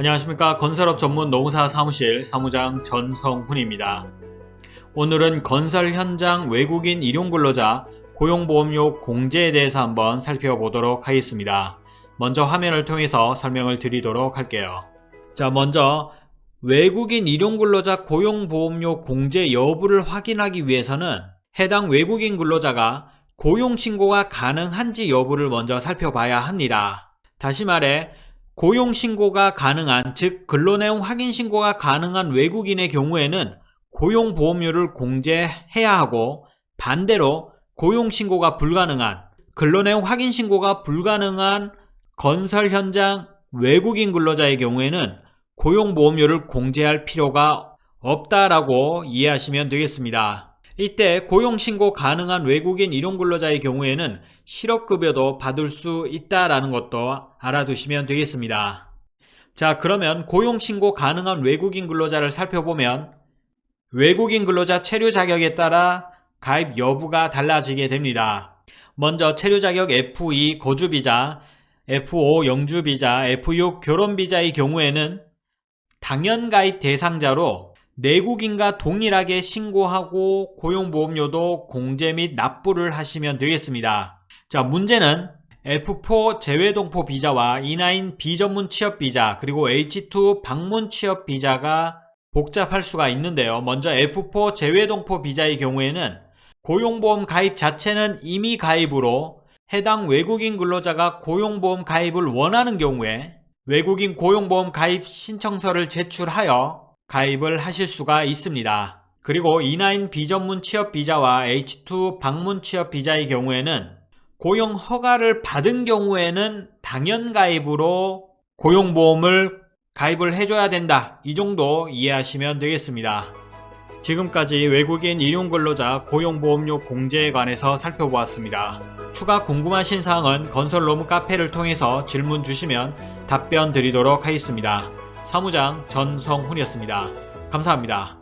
안녕하십니까 건설업 전문 노무사 사무실 사무장 전성훈입니다. 오늘은 건설 현장 외국인 일용 근로자 고용보험료 공제에 대해서 한번 살펴보도록 하겠습니다. 먼저 화면을 통해서 설명을 드리도록 할게요. 자 먼저 외국인 일용근로자 고용보험료 공제 여부를 확인하기 위해서는 해당 외국인 근로자가 고용신고가 가능한지 여부를 먼저 살펴봐야 합니다. 다시 말해 고용신고가 가능한 즉 근로내용 확인신고가 가능한 외국인의 경우에는 고용보험료를 공제해야 하고 반대로 고용신고가 불가능한 근로내용 확인신고가 불가능한 건설 현장 외국인 근로자의 경우에는 고용보험료를 공제할 필요가 없다라고 이해하시면 되겠습니다. 이때 고용신고 가능한 외국인 일용근로자의 경우에는 실업급여도 받을 수 있다라는 것도 알아두시면 되겠습니다. 자 그러면 고용신고 가능한 외국인 근로자를 살펴보면 외국인 근로자 체류 자격에 따라 가입 여부가 달라지게 됩니다. 먼저 체류 자격 F2 거주비자, F5 영주비자, F6 결혼비자의 경우에는 당연 가입 대상자로 내국인과 동일하게 신고하고 고용보험료도 공제 및 납부를 하시면 되겠습니다. 자 문제는 F4 재외동포 비자와 E9 비전문 취업 비자 그리고 H2 방문 취업 비자가 복잡할 수가 있는데요. 먼저 F4 재외동포 비자의 경우에는 고용보험 가입 자체는 이미 가입으로 해당 외국인 근로자가 고용보험 가입을 원하는 경우에 외국인 고용보험 가입 신청서를 제출하여 가입을 하실 수가 있습니다. 그리고 E9 비전문 취업 비자와 H2 방문 취업 비자의 경우에는 고용 허가를 받은 경우에는 당연 가입으로 고용보험을 가입을 해줘야 된다. 이 정도 이해하시면 되겠습니다. 지금까지 외국인 일용근로자 고용보험료 공제에 관해서 살펴보았습니다. 추가 궁금하신 사항은 건설로무 카페를 통해서 질문 주시면 답변 드리도록 하겠습니다. 사무장 전성훈이었습니다. 감사합니다.